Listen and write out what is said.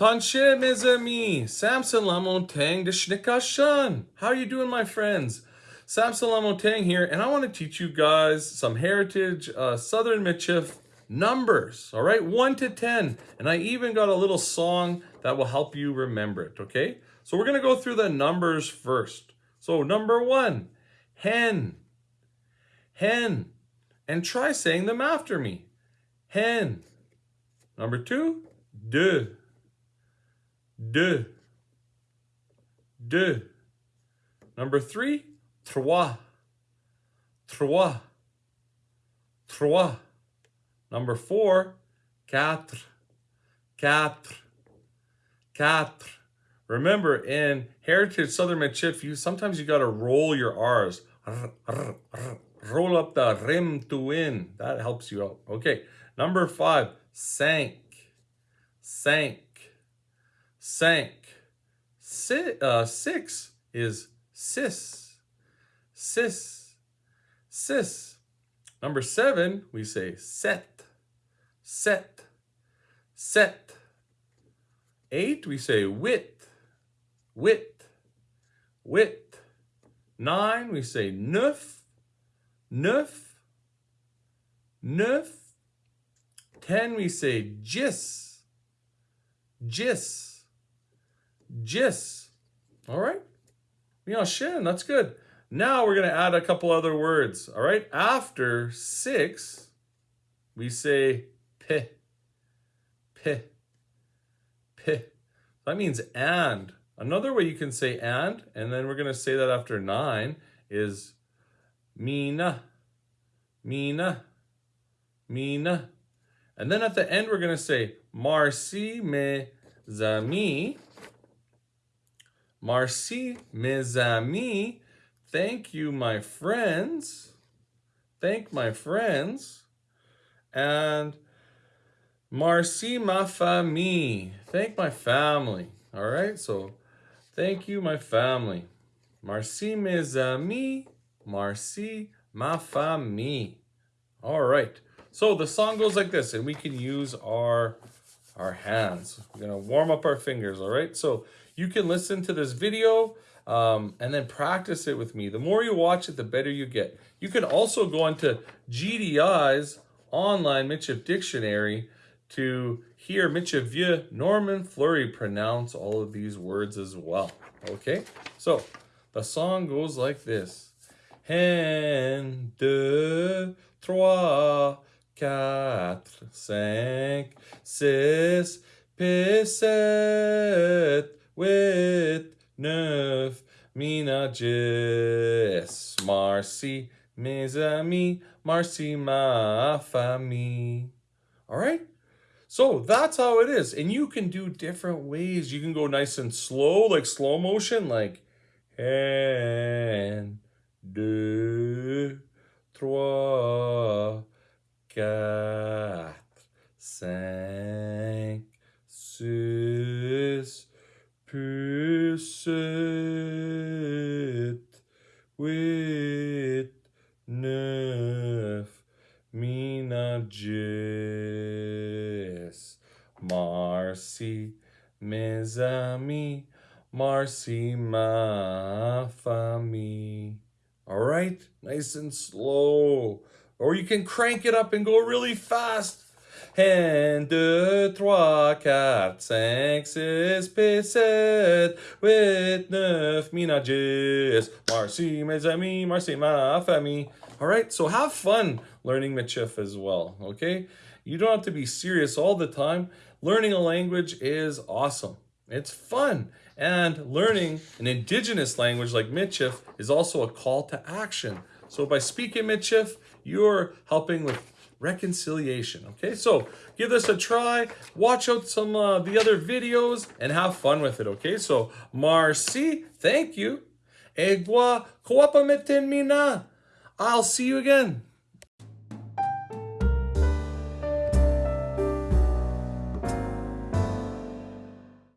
Tanche mes amis, Samson Lamontang de Schnickashan. How are you doing, my friends? Samson Lamontang here, and I want to teach you guys some heritage uh, Southern Michif numbers, all right? 1 to 10. And I even got a little song that will help you remember it, okay? So we're going to go through the numbers first. So number one, hen, hen. And try saying them after me. Hen. Number two, de deux, deux. Number three, trois, trois, trois. Number four, quatre, quatre, quatre. Remember, in Heritage Southern Michif, you sometimes you got to roll your R's. roll up the rim to win. That helps you out. Okay. Number five, sank, sank sank. Si uh, six is sis, sis, sis. Number seven, we say set, set, set. Eight, we say wit, wit, wit. Nine, we say neuf, neuf, neuf. Ten, we say gis, gis. Jis. All right. Shin, that's good. Now we're going to add a couple other words. All right. After six, we say p, p, p. That means and. Another way you can say and, and then we're going to say that after nine, is mina, mina, mina. And then at the end, we're going to say marci me zami. Merci, mes amis. Thank you, my friends. Thank my friends. And merci, ma famille. Thank my family. All right, so thank you, my family. Merci, mes amis. Merci, ma famille. All right. So the song goes like this, and we can use our our hands. We're gonna warm up our fingers, all right? So you can listen to this video um, and then practice it with me. The more you watch it, the better you get. You can also go into GDI's online Michif Dictionary to hear Michif Norman Fleury pronounce all of these words as well. Okay, so the song goes like this. Un, deux, trois, quatre, cinq, six, sept, huit, neuf, minages, merci, mes amis, merci, ma famille. All right? So that's how it is. And you can do different ways. You can go nice and slow, like slow motion, like un, deux, trois, quatre, cinq, six, plus sept, huit, neuf, minages. Marcy, mes amis, Marcy, ma famille. All right, nice and slow. Or you can crank it up and go really fast. Un, deux, trois, quatre, cinq, six, sept, huit, neuf, minages. Merci, mes amis, merci, ma famille. All right, so have fun learning Michif as well, okay? You don't have to be serious all the time. Learning a language is awesome. It's fun. And learning an indigenous language like Michif is also a call to action. So by speaking Michif, you're helping with reconciliation. Okay, so give this a try. Watch out some uh, the other videos and have fun with it. Okay, so Marcy, thank you. Egwa, mina. I'll see you again.